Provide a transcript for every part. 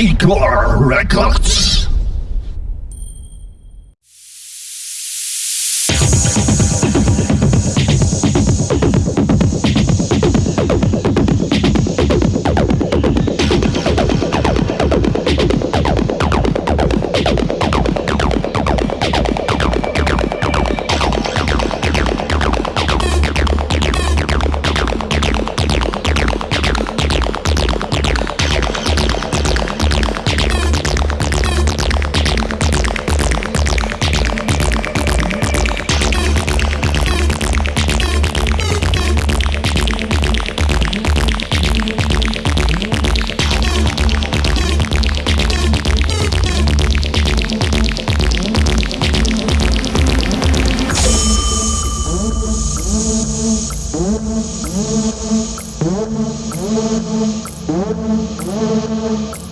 Records.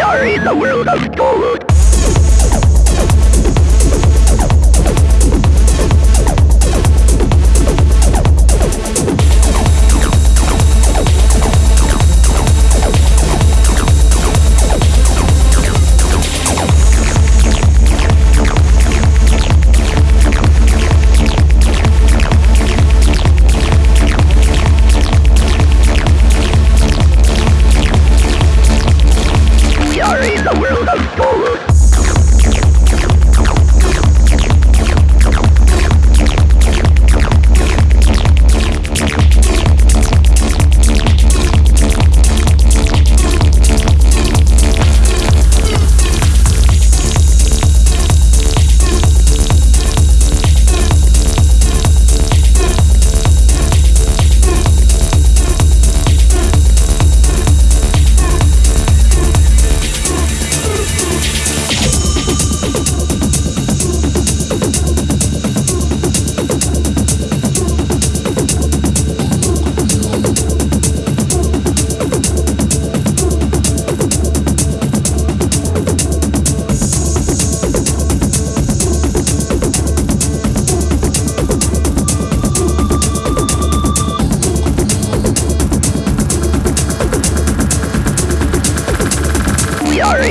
we are in the world of gold.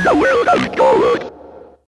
in the world of Golud.